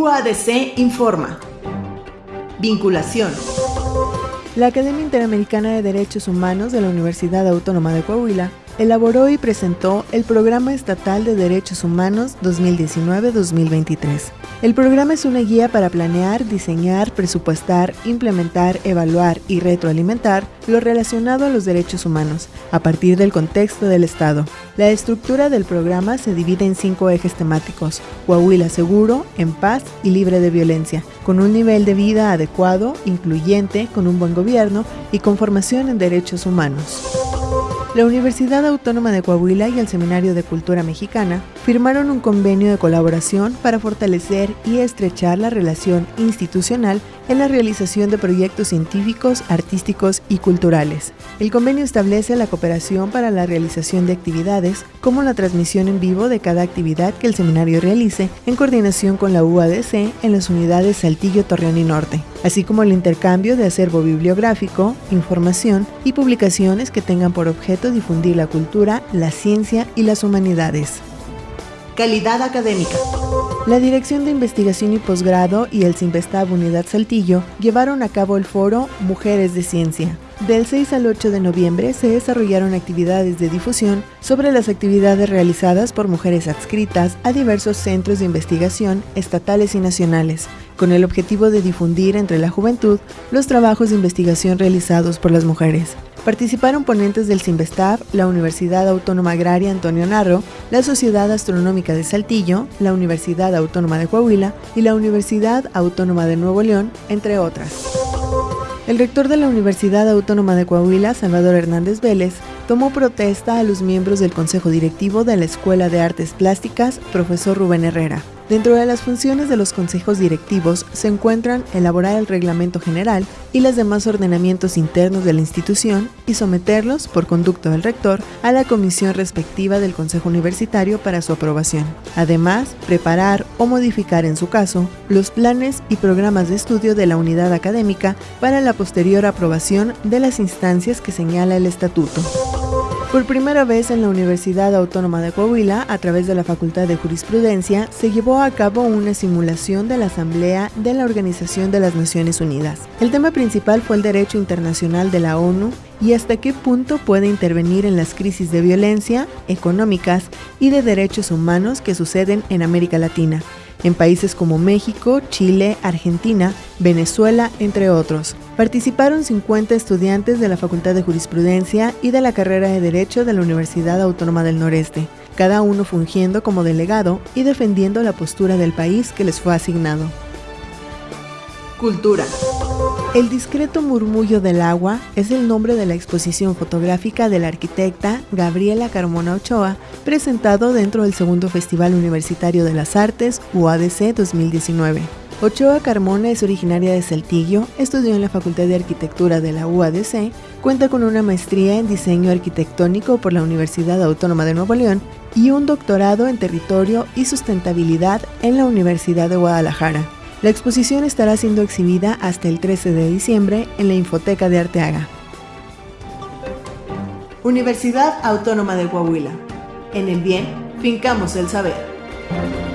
UADC informa. Vinculación. La Academia Interamericana de Derechos Humanos de la Universidad Autónoma de Coahuila elaboró y presentó el Programa Estatal de Derechos Humanos 2019-2023. El programa es una guía para planear, diseñar, presupuestar, implementar, evaluar y retroalimentar lo relacionado a los derechos humanos, a partir del contexto del Estado. La estructura del programa se divide en cinco ejes temáticos, Coahuila seguro, en paz y libre de violencia, con un nivel de vida adecuado, incluyente, con un buen gobierno y con formación en derechos humanos. La Universidad Autónoma de Coahuila y el Seminario de Cultura Mexicana firmaron un convenio de colaboración para fortalecer y estrechar la relación institucional en la realización de proyectos científicos, artísticos y culturales. El convenio establece la cooperación para la realización de actividades, como la transmisión en vivo de cada actividad que el seminario realice en coordinación con la UADC en las unidades Saltillo, Torreón y Norte, así como el intercambio de acervo bibliográfico, información y publicaciones que tengan por objeto difundir la cultura, la ciencia y las humanidades. Calidad académica. La Dirección de Investigación y Posgrado y el Simvestab Unidad Saltillo llevaron a cabo el foro Mujeres de Ciencia. Del 6 al 8 de noviembre se desarrollaron actividades de difusión sobre las actividades realizadas por mujeres adscritas a diversos centros de investigación estatales y nacionales, con el objetivo de difundir entre la juventud los trabajos de investigación realizados por las mujeres. Participaron ponentes del CIMBESTAF, la Universidad Autónoma Agraria Antonio Narro, la Sociedad Astronómica de Saltillo, la Universidad Autónoma de Coahuila y la Universidad Autónoma de Nuevo León, entre otras. El rector de la Universidad Autónoma de Coahuila, Salvador Hernández Vélez, tomó protesta a los miembros del Consejo Directivo de la Escuela de Artes Plásticas, profesor Rubén Herrera, Dentro de las funciones de los consejos directivos se encuentran elaborar el reglamento general y los demás ordenamientos internos de la institución y someterlos, por conducto del rector, a la comisión respectiva del Consejo Universitario para su aprobación. Además, preparar o modificar en su caso los planes y programas de estudio de la unidad académica para la posterior aprobación de las instancias que señala el estatuto. Por primera vez en la Universidad Autónoma de Coahuila, a través de la Facultad de Jurisprudencia, se llevó a cabo una simulación de la Asamblea de la Organización de las Naciones Unidas. El tema principal fue el derecho internacional de la ONU y hasta qué punto puede intervenir en las crisis de violencia, económicas y de derechos humanos que suceden en América Latina, en países como México, Chile, Argentina, Venezuela, entre otros. Participaron 50 estudiantes de la Facultad de Jurisprudencia y de la carrera de Derecho de la Universidad Autónoma del Noreste, cada uno fungiendo como delegado y defendiendo la postura del país que les fue asignado. Cultura. El discreto murmullo del agua es el nombre de la exposición fotográfica de la arquitecta Gabriela Carmona Ochoa, presentado dentro del segundo Festival Universitario de las Artes UADC 2019. Ochoa Carmona es originaria de Saltillo, estudió en la Facultad de Arquitectura de la UADC, cuenta con una maestría en diseño arquitectónico por la Universidad Autónoma de Nuevo León y un doctorado en territorio y sustentabilidad en la Universidad de Guadalajara. La exposición estará siendo exhibida hasta el 13 de diciembre en la Infoteca de Arteaga. Universidad Autónoma de Coahuila. En el bien, fincamos el saber.